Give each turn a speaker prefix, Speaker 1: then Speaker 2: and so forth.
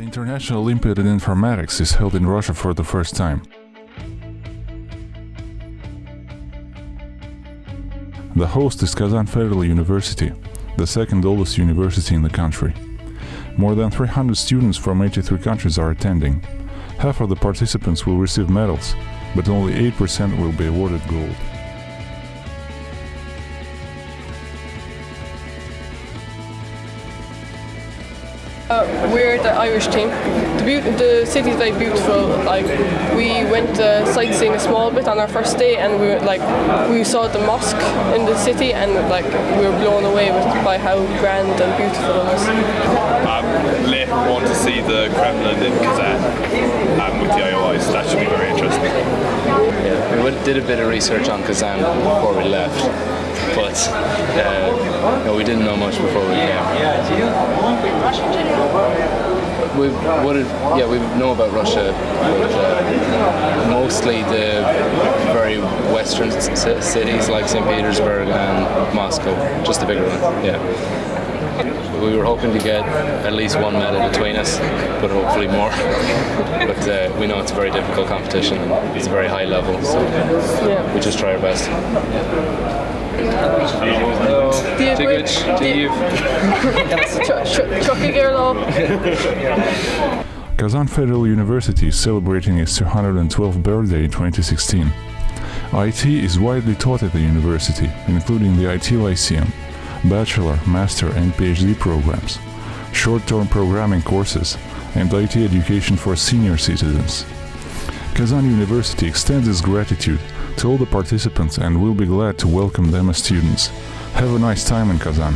Speaker 1: International Olympiad in Informatics is held in Russia for the first time. The host is Kazan Federal University, the second oldest university in the country. More than 300 students from 83 countries are attending. Half of the participants will receive medals, but only 8% will be awarded gold.
Speaker 2: Uh, we're the Irish team. The, the city is very beautiful. Like we went uh, sightseeing a small bit on our first day, and we were, like we saw the mosque in the city, and like we were blown away with by how grand and beautiful it was.
Speaker 3: Um, later on to see the Kremlin in Kazan um, with the IOI, so that should be very interesting.
Speaker 4: Yeah, we did a bit of research on Kazan before we left, but uh, no, we didn't know much before we came. We what did, yeah we know about Russia, but uh, mostly the very western cities like St. Petersburg and Moscow, just the bigger one. Yeah. We were hoping to get at least one medal between us, but hopefully more. but uh, we know it's a very difficult competition. and It's a very high level, so we just try our best. Dziękuję. Dziękuję.
Speaker 1: Kazan Federal University is celebrating its 212th birthday in 2016. IT is widely taught at the university, including the IT Lyceum, bachelor, master, and PhD programs, short-term programming courses, and IT education for senior citizens. Kazan University extends its gratitude to all the participants and will be glad to welcome them as students. Have a nice time in Kazan.